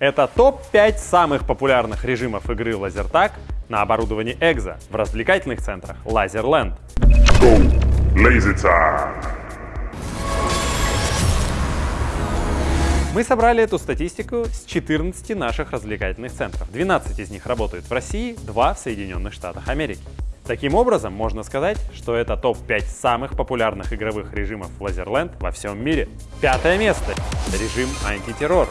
Это топ-5 самых популярных режимов игры лазертаг на оборудовании Экзо в развлекательных центрах Tag! Мы собрали эту статистику с 14 наших развлекательных центров. 12 из них работают в России, 2 в Соединенных Штатах Америки. Таким образом, можно сказать, что это топ-5 самых популярных игровых режимов Лазерленд во всем мире. Пятое место. Режим антитеррор.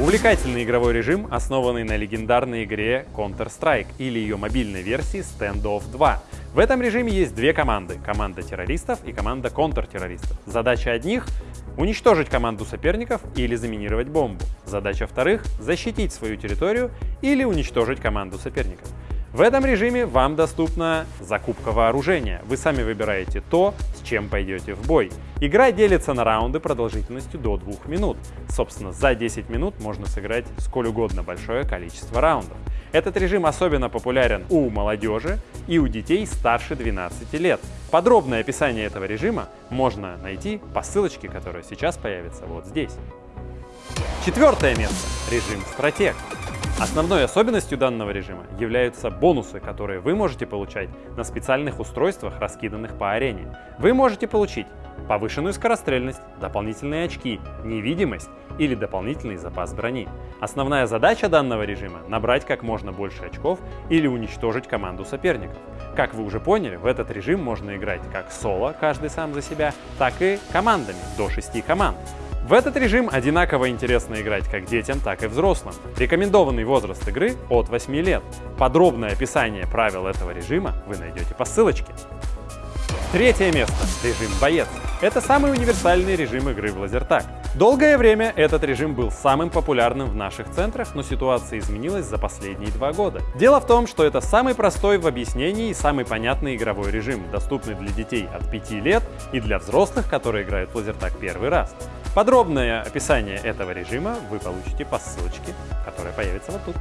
Увлекательный игровой режим, основанный на легендарной игре Counter-Strike или ее мобильной версии Standoff 2. В этом режиме есть две команды – команда террористов и команда контртеррористов. Задача одних – уничтожить команду соперников или заминировать бомбу. Задача вторых – защитить свою территорию или уничтожить команду соперников. В этом режиме вам доступна закупка вооружения. Вы сами выбираете то, с чем пойдете в бой. Игра делится на раунды продолжительностью до 2 минут. Собственно, за 10 минут можно сыграть сколь угодно большое количество раундов. Этот режим особенно популярен у молодежи и у детей старше 12 лет. Подробное описание этого режима можно найти по ссылочке, которая сейчас появится вот здесь. Четвертое место. Режим «Стратег». Основной особенностью данного режима являются бонусы, которые вы можете получать на специальных устройствах, раскиданных по арене. Вы можете получить повышенную скорострельность, дополнительные очки, невидимость или дополнительный запас брони. Основная задача данного режима — набрать как можно больше очков или уничтожить команду соперников. Как вы уже поняли, в этот режим можно играть как соло, каждый сам за себя, так и командами, до 6 команд. В этот режим одинаково интересно играть как детям, так и взрослым. Рекомендованный возраст игры от 8 лет. Подробное описание правил этого режима вы найдете по ссылочке. Третье место. Режим «Боец». Это самый универсальный режим игры в лазертаг. Долгое время этот режим был самым популярным в наших центрах, но ситуация изменилась за последние два года. Дело в том, что это самый простой в объяснении и самый понятный игровой режим, доступный для детей от 5 лет и для взрослых, которые играют в лазертаг первый раз. Подробное описание этого режима вы получите по ссылочке, которая появится вот тут.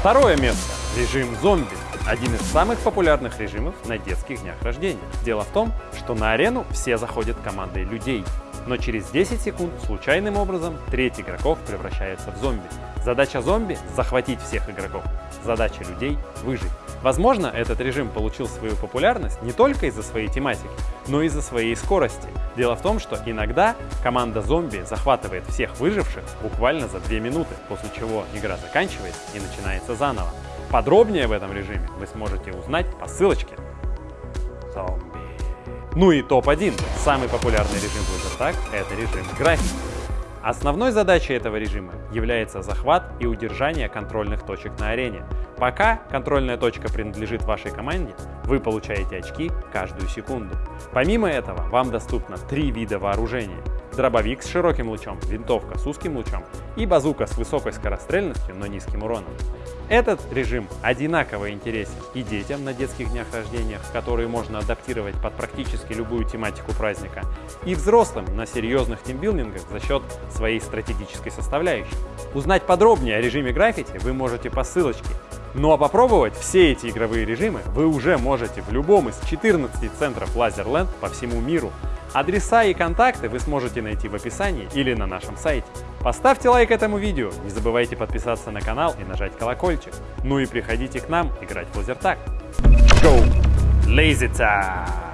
Второе место. Режим зомби. Один из самых популярных режимов на детских днях рождения. Дело в том, что на арену все заходят командой людей, но через 10 секунд случайным образом треть игроков превращается в зомби. Задача зомби — захватить всех игроков. Задача людей — выжить. Возможно, этот режим получил свою популярность не только из-за своей тематики, но и из-за своей скорости. Дело в том, что иногда команда зомби захватывает всех выживших буквально за 2 минуты, после чего игра заканчивается и начинается заново. Подробнее в этом режиме вы сможете узнать по ссылочке. Зомби. Ну и топ-1. Самый популярный режим в Lasertag — это режим графики. Основной задачей этого режима является захват и удержание контрольных точек на арене. Пока контрольная точка принадлежит вашей команде, вы получаете очки каждую секунду. Помимо этого, вам доступно три вида вооружения. Дробовик с широким лучом, винтовка с узким лучом и базука с высокой скорострельностью, но низким уроном. Этот режим одинаково интересен и детям на детских днях рождения, которые можно адаптировать под практически любую тематику праздника, и взрослым на серьезных тимбилдингах за счет своей стратегической составляющей. Узнать подробнее о режиме граффити вы можете по ссылочке. Ну а попробовать все эти игровые режимы вы уже можете в любом из 14 центров Лазерленд по всему миру. Адреса и контакты вы сможете найти в описании или на нашем сайте. Поставьте лайк этому видео, не забывайте подписаться на канал и нажать колокольчик. Ну и приходите к нам играть в лазертаг. Go! Lazy Tag!